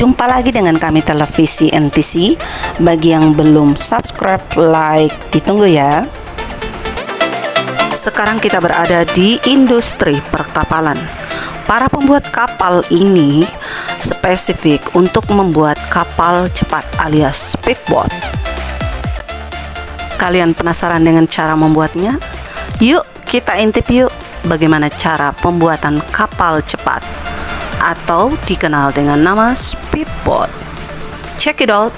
Jumpa lagi dengan kami televisi NTC. Bagi yang belum subscribe, like, ditunggu ya. Sekarang kita berada di industri perkapalan. Para pembuat kapal ini spesifik untuk membuat kapal cepat alias speedboat. Kalian penasaran dengan cara membuatnya? Yuk, kita intip yuk bagaimana cara pembuatan kapal cepat atau dikenal dengan nama speedboat. Check it out.